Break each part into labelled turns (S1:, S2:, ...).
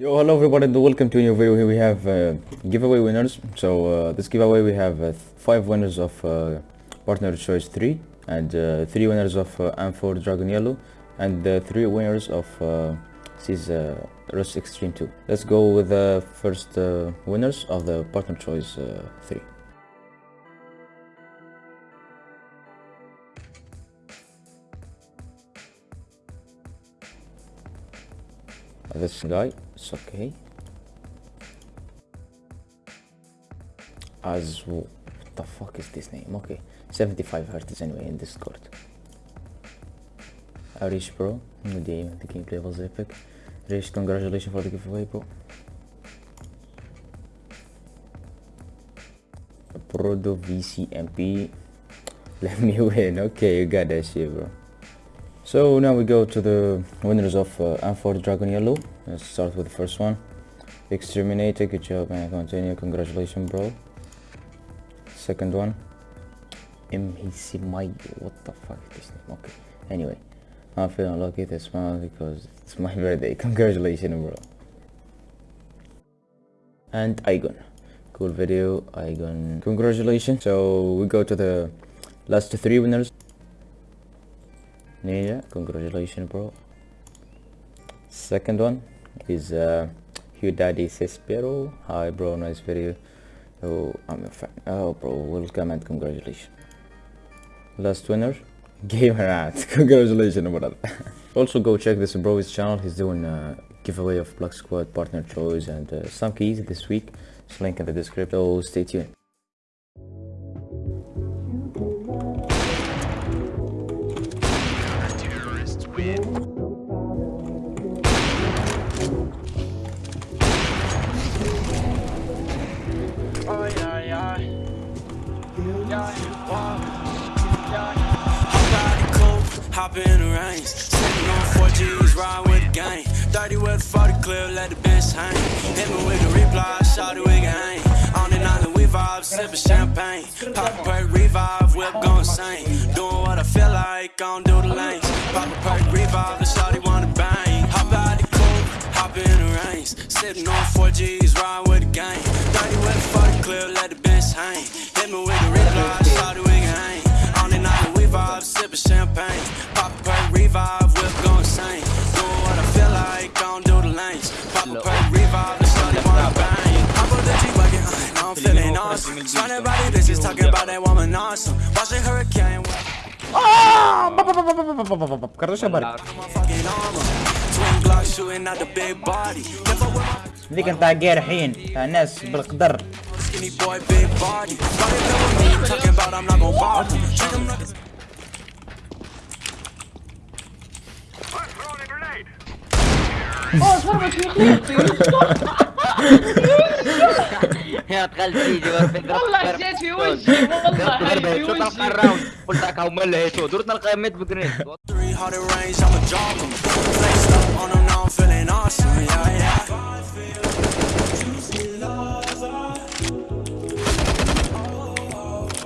S1: Yo, hello everybody and welcome to a new video. Here we have uh, giveaway winners. So uh, this giveaway we have uh, five winners of uh, partner choice 3 and uh, three winners of uh, M4 Dragon Yellow and uh, three winners of uh, Seas Rust Extreme 2. Let's go with the first winners of the partner choice uh, 3. This guy, it's okay. As what the fuck is this name? Okay, 75 hertz anyway in Discord. Arish bro, good day, the gameplay was epic. Arish, congratulations for the giveaway bro. Prodo VCMP. Let me win. Okay, you got that shit bro. So now we go to the winners of uh, M4 Dragon Yellow. Let's start with the first one. Exterminator, good job man, continue, congratulations bro. Second one. MHC my what the fuck is this name? Okay. Anyway, I'm feeling lucky this month because it's my birthday. Congratulations bro. And Igon. Cool video, Igon. Congratulations. So we go to the last three winners. Ninja, congratulations bro. Second one is uh, Hugh Daddy Cespero. Hi bro, nice video. Oh, I'm a fan. Oh bro, welcome and congratulations. Last winner, Gamer Ant. congratulations brother. also go check this bro's channel. He's doing a giveaway of Black Squad partner choice and uh, some keys this week. It's link in the description. So stay tuned.
S2: In the range. Sitting on 4Gs, ride with the gang. 30 with 40 clip, let the bench hang. Hit me with the reply, shout it, we can hang. On the island, we vibe, sipping champagne. Pop a perk, revive, whip gon' sing. Doing what I feel like, gon' do the lanes. Pop a perk, revive, the shawty wanna bang. Hop out the coupe, hop in the range. Sitting on 4Gs, ride with the gang. 30 with 40 clip, let the bench hang. Hit me with the reply, shout it, vibe, sipping champagne. Pop a perk, revive, whip gon' sing. Doing what I feel like, gon' do the lanes. Pop a perk, revive, the shawty wanna bang. I put the G-Wagon, uh, now I'm feeling awesome. Surrounded by the bitches, talking about that woman awesome. Watching hurricane,
S1: Ah! Короче, барик.
S2: fucking armor. Twin Glock shooting اوه ضربت في خليقتي
S3: يا دخلت ايدي
S4: والله جات في وجهي والله ضربت
S3: شو
S4: طلع
S3: الراوند قلت هكا هما اللي هيتو درت نلقى ميت بجرين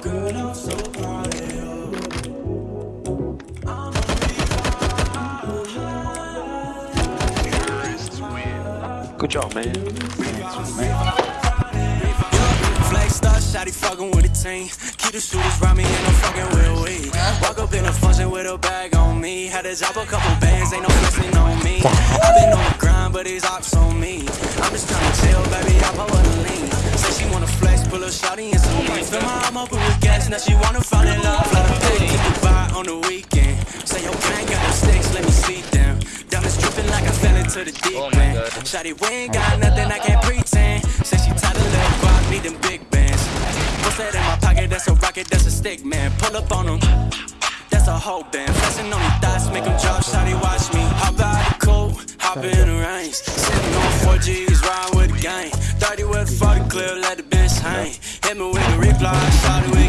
S2: Girl, I'm so proud of you.
S5: Good job, man.
S2: Shotty fucking with a team. Keep the shooters round me, fucking. Walk up in a function with a bag on me. Had to drop a couple bands, ain't no on me. i been on the grind, but ops on me. I'm just trying to chill, baby, I lean. Say she wanna flex, pull a and some lean. Fill my arm up with gas, now she wanna fall in love. On the weekend. Diamonds dripping like I fell into the deep oh end. Shotty, we ain't got nothing, I can't pretend. Say she tired of little rock, need them big bands. What's that in my pocket? That's a rocket, that's a stick, man. Pull up on them. That's a whole band. Flexing on these thoughts, make them drop. Shotty, watch me. Hop out the cold, hop in the range. Sitting on 4Gs, ride with the gang. 30 with 40 clip, let the bench hang. Hit me with the reply, shotty, we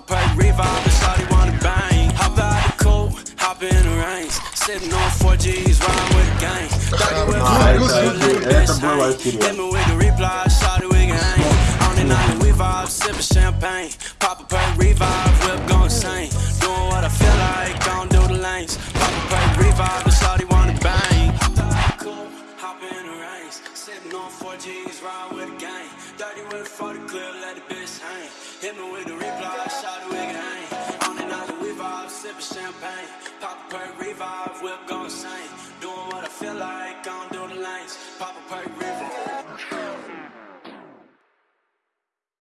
S2: a perk, revive, the shawty wanna bang. Hop out the cold, hop in the range. Sitting on 4Gs, riding with the gang. 30 with 40 clip, let the bench hang. Hit me with the reply, shawty, we can hang. On the night, we vibe, sipping champagne. Pop a perk, revive, whip gon' Sippin' the rice. Sipping on 14s, ride with the gang. Dirty with 40 clip, let the bitch hang. Hit me with the reply, shot the wig hang. On the night we vibe, sipping champagne. Pop a perk, revive, whip, gon' insane. Doing what I feel like, gon' do the lines. Pop a perk, revive.